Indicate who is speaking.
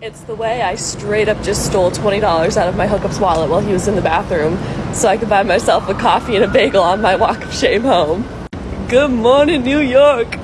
Speaker 1: It's the way I straight up just stole $20 out of my hookup's wallet while he was in the bathroom so I could buy myself a coffee and a bagel on my walk of shame home. Good morning, New York!